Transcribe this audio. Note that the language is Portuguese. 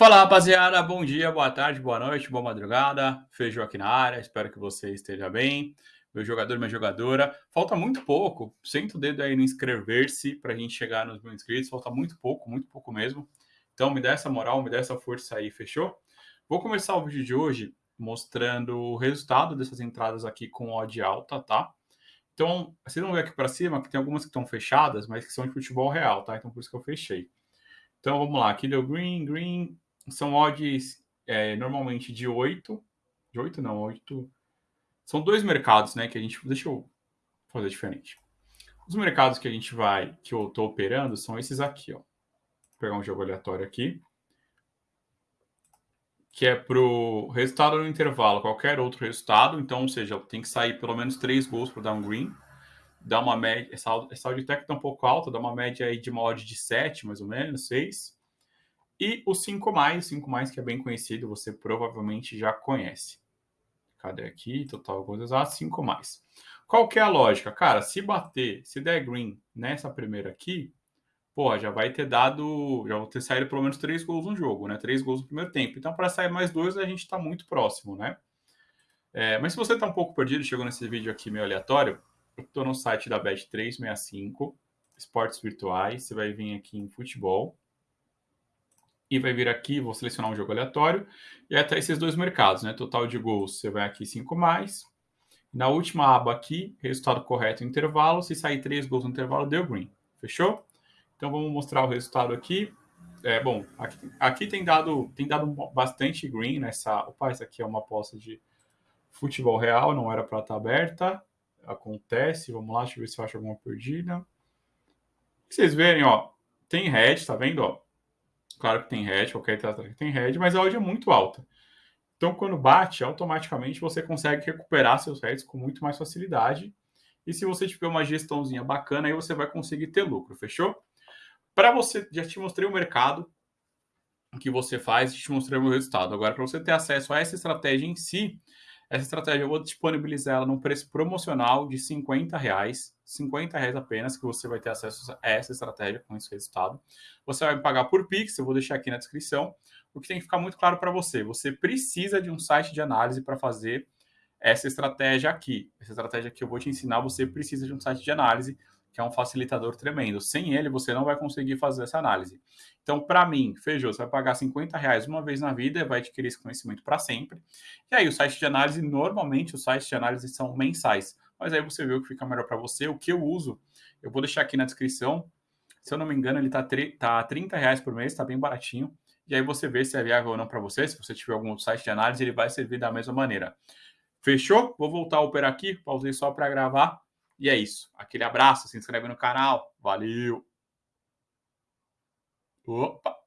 Fala rapaziada, bom dia, boa tarde, boa noite, boa madrugada. Feijão aqui na área, espero que você esteja bem. Meu jogador, minha jogadora. Falta muito pouco, senta o dedo aí no inscrever-se para a gente chegar nos mil inscritos. Falta muito pouco, muito pouco mesmo. Então me dá essa moral, me dá essa força aí, fechou? Vou começar o vídeo de hoje mostrando o resultado dessas entradas aqui com odd alta, tá? Então, vocês vão ver aqui para cima que tem algumas que estão fechadas, mas que são de futebol real, tá? Então por isso que eu fechei. Então vamos lá, aqui deu green, green, são odds é, normalmente de 8. De 8 não, 8. São dois mercados, né? Que a gente. Deixa eu fazer diferente. Os mercados que a gente vai, que eu estou operando, são esses aqui, ó. Vou pegar um jogo aleatório aqui. Que é para o resultado no intervalo, qualquer outro resultado. Então, ou seja, tem que sair pelo menos três gols para dar um green. Dá uma média. Essa, essa odd técnica está um pouco alta, dá uma média aí de uma odd de 7, mais ou menos, 6. E o 5 mais, 5 mais que é bem conhecido, você provavelmente já conhece. Cadê aqui? Total coisas a 5 mais. Qual que é a lógica? Cara, se bater, se der green nessa primeira aqui, pô, já vai ter dado, já vou ter saído pelo menos três gols no jogo, né? Três gols no primeiro tempo. Então, para sair mais dois, a gente está muito próximo, né? É, mas se você está um pouco perdido, chegou nesse vídeo aqui meio aleatório, eu estou no site da Bet365, esportes virtuais, você vai vir aqui em futebol, e vai vir aqui, vou selecionar um jogo aleatório, e até esses dois mercados, né? Total de gols, você vai aqui 5 mais. Na última aba aqui, resultado correto intervalo, se sair 3 gols no intervalo, deu green. Fechou? Então vamos mostrar o resultado aqui. É, bom, aqui, aqui, tem dado tem dado bastante green nessa. Opa, essa aqui é uma aposta de futebol real, não era para estar aberta. Acontece, vamos lá, deixa eu ver se eu acho alguma perdida. Vocês verem, ó, tem red, tá vendo, ó? Claro que tem head, qualquer estratégia tem head, mas a odd é muito alta. Então, quando bate, automaticamente você consegue recuperar seus heads com muito mais facilidade. E se você tiver uma gestãozinha bacana, aí você vai conseguir ter lucro, fechou? Para você, já te mostrei o mercado que você faz, te mostrei o meu resultado. Agora, para você ter acesso a essa estratégia em si, essa estratégia eu vou disponibilizar ela num preço promocional de 50 reais. 50 reais apenas que você vai ter acesso a essa estratégia com esse resultado. Você vai pagar por Pix, eu vou deixar aqui na descrição. O que tem que ficar muito claro para você, você precisa de um site de análise para fazer essa estratégia aqui. Essa estratégia que eu vou te ensinar, você precisa de um site de análise que é um facilitador tremendo. Sem ele, você não vai conseguir fazer essa análise. Então, para mim, Feijô, você vai pagar 50 reais uma vez na vida, vai adquirir esse conhecimento para sempre. E aí, o site de análise, normalmente, os sites de análise são mensais. Mas aí você vê o que fica melhor para você. O que eu uso, eu vou deixar aqui na descrição. Se eu não me engano, ele está tá 30 reais por mês, está bem baratinho. E aí você vê se é viável ou não para você. Se você tiver algum outro site de análise, ele vai servir da mesma maneira. Fechou? Vou voltar a operar aqui, pausei só para gravar e é isso. Aquele abraço, se inscreve no canal. Valeu! Opa!